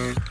Mm-hmm.